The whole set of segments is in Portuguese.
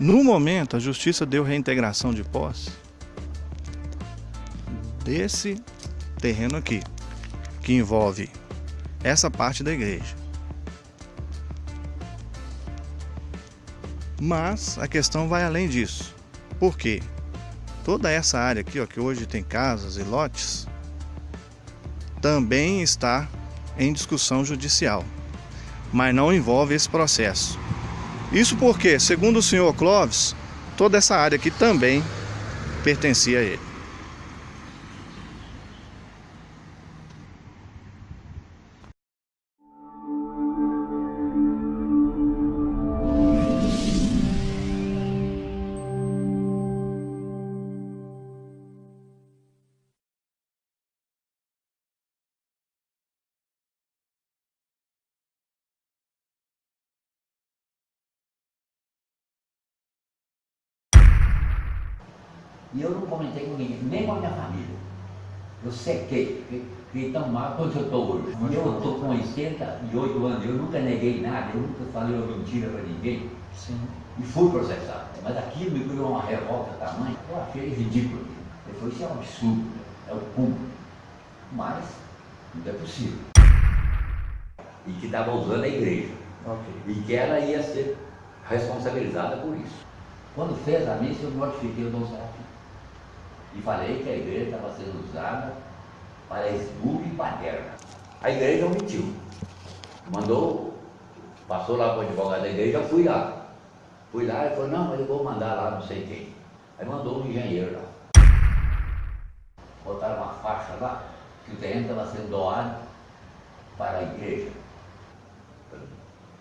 No momento, a justiça deu reintegração de posse desse terreno aqui, que envolve essa parte da igreja. Mas a questão vai além disso. Por quê? Toda essa área aqui, ó, que hoje tem casas e lotes, também está em discussão judicial, mas não envolve esse processo. Isso porque, segundo o senhor Clóvis, toda essa área aqui também pertencia a ele. E eu não comentei com ninguém, nem com a minha família. Eu sequei, fiquei tão mal quanto eu estou hoje. E eu estou com 88 anos, eu nunca neguei nada, eu nunca falei uma mentira para ninguém. Sim. E fui processado. Mas aquilo me criou uma revolta tamanha, eu achei ridículo. Eu falei, isso é um absurdo, é o cúmulo. Mas não é possível. E que estava usando a igreja. Okay. E que ela ia ser responsabilizada por isso. Quando fez a missa, eu notifiquei o Dom Serafim e falei que a igreja estava sendo usada para esbulho e paterna. A igreja omitiu. Mandou, passou lá para o advogado da igreja, fui lá. Fui lá e falou, não, mas eu vou mandar lá não sei quem. Aí mandou um engenheiro lá. Botaram uma faixa lá, que o terreno estava sendo doado para a igreja.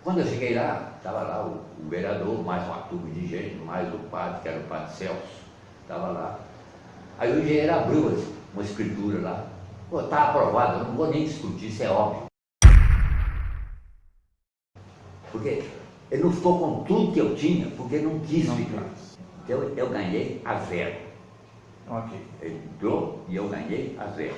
Quando eu cheguei lá, estava lá o, o, vereador, mais uma turma de gente, mais o padre, que era o padre Celso, estava lá. Aí o engenheiro abriu uma escritura lá. Pô, está aprovado, eu não vou nem discutir, isso é óbvio. Porque ele não ficou com tudo que eu tinha, porque não quis não ficar. Então eu, ganhei a zero. Ok. Ele entrou e eu ganhei a zero.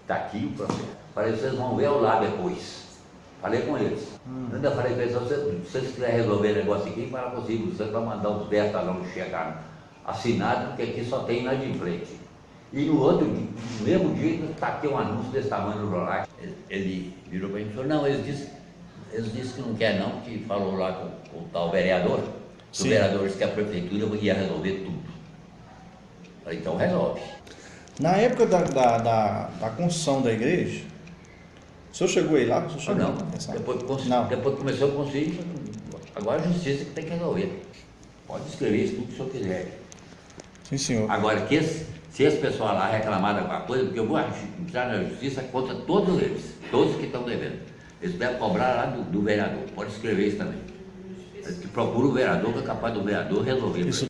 Está aqui o processo. Falei, vocês vão ver lá depois. Falei com eles. Hum. Ainda falei com eles, se vocês quiserem resolver o negócio aqui, para possível, você vai mandar os 10 talões chegar assinado, porque aqui só tem inadimplente. E no outro dia, no mesmo dia, taquei um anúncio desse tamanho no Rolex. Ele, virou para mim e falou, não, eles disseram, eles disse que não quer não, que falou lá com, com o tal vereador. O vereador disse que a prefeitura ia resolver tudo. Falei, então resolve. Na época da, da, da, da construção da igreja, o senhor chegou aí lá? O senhor não, depois, não. depois começou a construir, agora a justiça que tem que resolver. Pode escrever isso tudo que o senhor quiser. Sim, senhor. Agora, que esse, se esse pessoal lá reclamar de alguma coisa, porque eu vou entrar na justiça contra todos eles, todos que estão devendo. Eles devem cobrar lá do, do vereador. Pode escrever isso também. Procura o vereador, que é capaz do vereador resolver. Isso.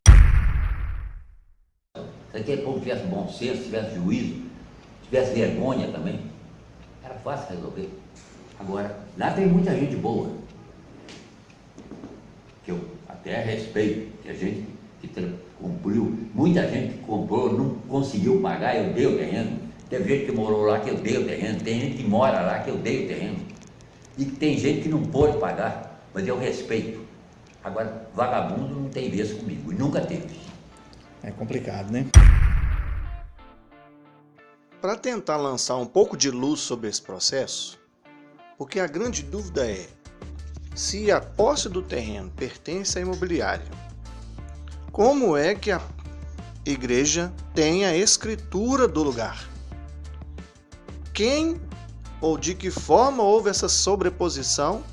Se aquele povo tivesse bom senso, tivesse juízo, tivesse vergonha também, era fácil resolver. Agora, lá tem muita gente boa, que eu até respeito, que a gente que cumpriu. Muita gente comprou, não conseguiu pagar, eu dei o terreno. Teve gente que morou lá que eu dei o terreno, tem gente que mora lá que eu dei o terreno. E tem gente que não pôde pagar, mas eu respeito. Agora, vagabundo não tem vez comigo, e nunca teve. É complicado, né? Para tentar lançar um pouco de luz sobre esse processo, porque a grande dúvida é se a posse do terreno pertence à imobiliária como é que a igreja tem a escritura do lugar? Quem ou de que forma houve essa sobreposição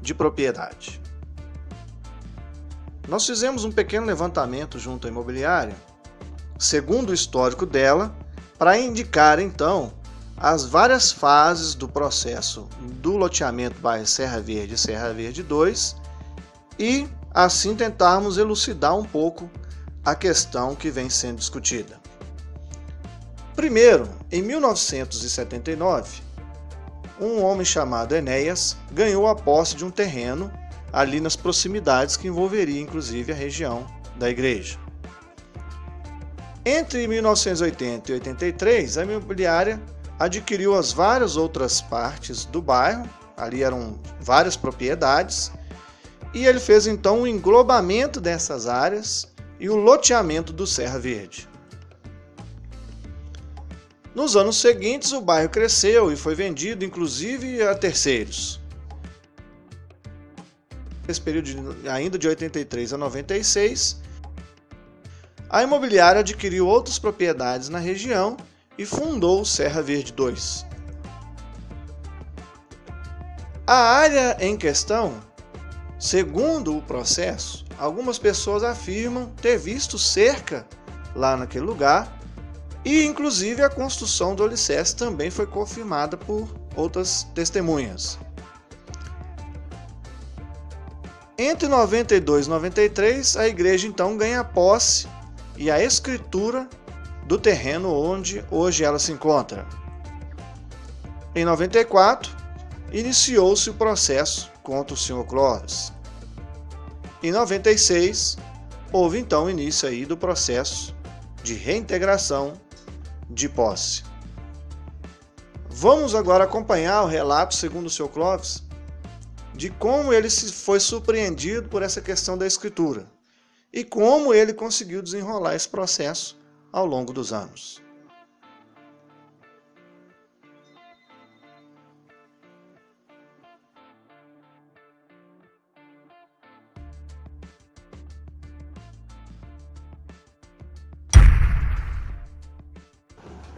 de propriedade? Nós fizemos um pequeno levantamento junto à imobiliária, segundo o histórico dela, para indicar então as várias fases do processo do loteamento bairro Serra Verde e Serra Verde 2 e assim tentarmos elucidar um pouco a questão que vem sendo discutida. Primeiro, em 1979, um homem chamado Enéas ganhou a posse de um terreno ali nas proximidades que envolveria inclusive a região da igreja. Entre 1980 e 83, a imobiliária adquiriu as várias outras partes do bairro, ali eram várias propriedades, e ele fez então o englobamento dessas áreas e o loteamento do Serra Verde. Nos anos seguintes, o bairro cresceu e foi vendido inclusive a terceiros. Nesse período ainda de 83 a 96, a imobiliária adquiriu outras propriedades na região e fundou o Serra Verde 2. A área em questão, segundo o processo, algumas pessoas afirmam ter visto cerca lá naquele lugar e inclusive a construção do alicerce também foi confirmada por outras testemunhas. Entre 92 e 93, a igreja então ganha posse e a escritura do terreno onde hoje ela se encontra. Em 94, iniciou-se o processo contra o Sr. Clóvis. Em 96, houve então o início aí do processo de reintegração de posse. Vamos agora acompanhar o relato, segundo o Sr. Clóvis, de como ele foi surpreendido por essa questão da escritura e como ele conseguiu desenrolar esse processo ao longo dos anos.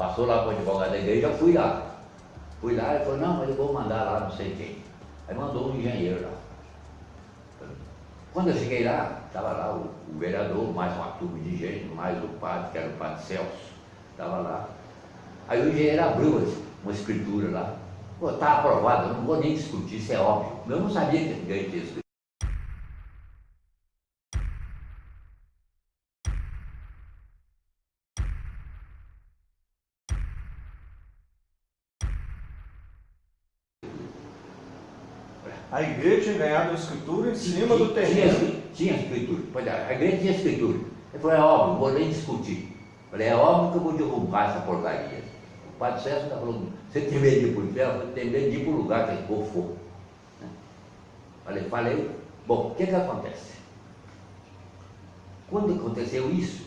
Passou lá para o advogado da igreja, fui lá. Fui lá e falou, não, mas eu vou mandar lá não sei quem. Aí mandou um engenheiro lá. Quando eu cheguei lá, estava lá o, o, vereador, mais uma turma de gente, mais o padre, que era o padre Celso, estava lá. Aí o engenheiro abriu uma escritura lá. Está aprovado, eu não vou nem discutir, isso é óbvio. Eu não sabia que tinha escritura. A igreja tinha ganhado a escritura em cima do terreno. Tinha, tinha escritura. Pois é, a igreja tinha escritura. Eu falei, é óbvio, não vou nem discutir. Eu falei, é óbvio que eu vou derrubar essa porcaria. O padre César está falando, você tem medo de ir para o inferno? Eu tenho medo de ir para o lugar que for for. Né? Falei, falei, bom, o que que acontece? Quando aconteceu isso,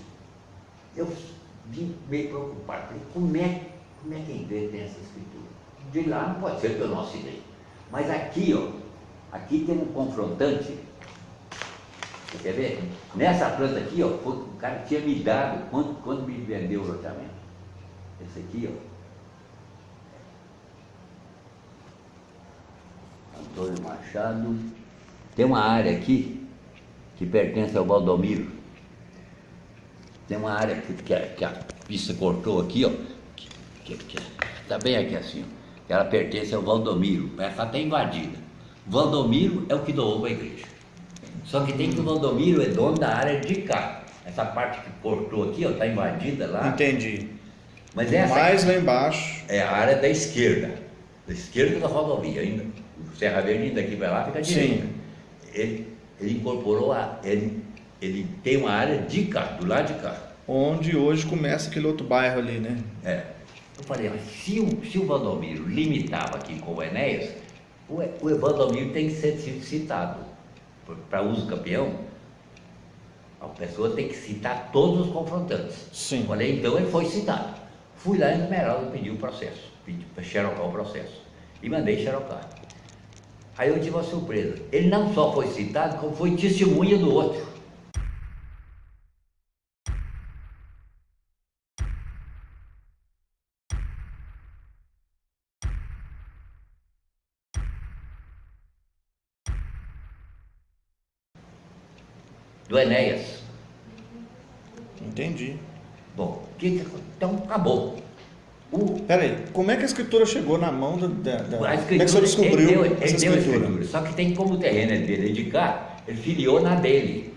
eu vim meio preocupado. Falei, como é, como é que a igreja tem essa escritura? De lá não pode ser que eu não assinei. Mas aqui, ó, Aqui tem um confrontante. Você quer ver? Nessa planta aqui, ó, o cara tinha me dado quando, quando me vendeu o loteamento. Esse aqui, ó. Antônio Machado. Tem uma área aqui que pertence ao Valdomiro. Tem uma área que, que, a, que a pista cortou aqui, ó. Que, que, tá bem aqui assim, ó. Ela pertence ao Valdomiro. Essa está invadida. Valdomiro é o que doou para a igreja. Só que tem que o Valdomiro é dono da área de cá. Essa parte que cortou aqui, ó, está invadida lá. Entendi. Mas essa Mais lá embaixo. É a área da esquerda. Da esquerda da rodovia ainda. O Serra Verde daqui vai lá fica direita. Ele, ele incorporou a. Ele, ele tem uma área de cá, do lado de cá. Onde hoje começa aquele outro bairro ali, né? É. Eu falei, se o, se o Valdomiro limitava aqui com o Enéas, o, o Evandomiro tem que ser citado. Para uso campeão, a pessoa tem que citar todos os confrontantes. Sim. Falei, então ele foi citado. Fui lá em Esmeralda pedir o processo, pedi para xerocar o processo. E mandei xerocar. Aí eu tive uma surpresa. Ele não só foi citado, como foi testemunha do outro. Do Enéas. Entendi. Bom, que, então acabou. O... Peraí, como é que a escritura chegou na mão da. da, A escritura, como é que você descobriu ele deu, essa ele escritura? Deu a escritura? Só que tem como o terreno é dele de cá, ele filiou na dele.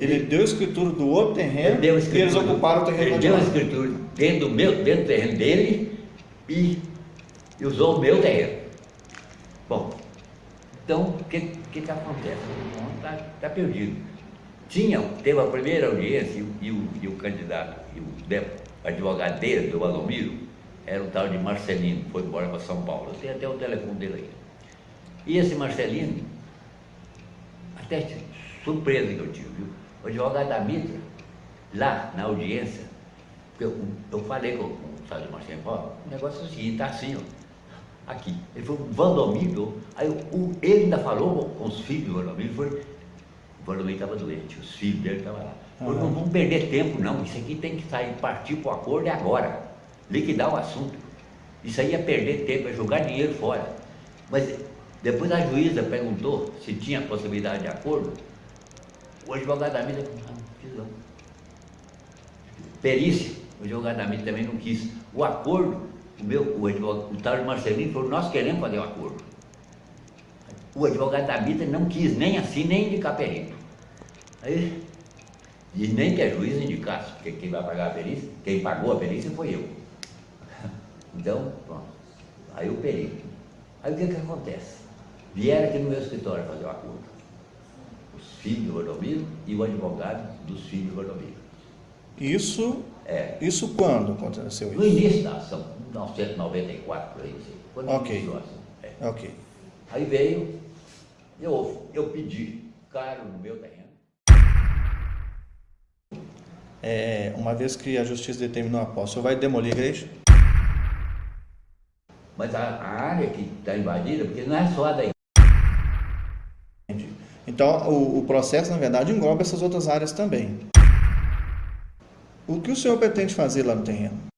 Ele deu a escritura do outro terreno deu e eles ocuparam o terreno Ele deu a escritura dentro do, meu, dentro do terreno dele e, e usou o meu terreno. Bom, então o que, que, que acontece? está tá perdido. Tinha, teve a primeira audiência e, o, e o candidato, e o advogado dele, do Valdomiro, era o tal de Marcelino, foi embora para São Paulo. Eu tenho até o telefone dele aí. E esse Marcelino até surpresa que eu tive, viu? O advogado da Mitra, lá na audiência, eu, eu falei com, com o Sérgio Marcelo, ó, o negócio é o seguinte, tá assim, ó, aqui. Ele falou, Valdomiro, aí o, ele ainda falou com os filhos do Valdomiro, foi, o Valdomiro estava doente, os filhos dele estavam lá. Falou, não vamos perder tempo não, isso aqui tem que sair, partir para o acordo é agora, liquidar o assunto. Isso aí é perder tempo, é jogar dinheiro fora. Mas depois a juíza perguntou se tinha possibilidade de acordo, o advogado da mídia falou, não, não quis não. Perícia, o advogado da mídia também não quis. O acordo, o meu, o advogado, o Tarso Marcelino falou, nós queremos fazer o acordo. O advogado da mídia não quis nem assim, nem indicar perito. Aí, e nem que a juíza indicasse, porque quem vai pagar a perícia, quem pagou a perícia foi eu. Então, pronto. Aí o perito. Aí o que que acontece? Vieram aqui no meu escritório fazer o acordo. Os filhos do Rodomiro e o advogado dos filhos do Rodomiro. Isso, É. isso quando aconteceu No isso? início da ação, 1994, por aí, quando Ok. iniciou a ação. É. Ok. Aí veio, eu, eu pedi caro no meu terreno. É, uma vez que a justiça determinou a posse, o senhor vai demolir a igreja? Mas a, a área que está invadida, porque não é só a da Entendi. Então, o, o processo, na verdade, engloba essas outras áreas também. O que o senhor pretende fazer lá no terreno?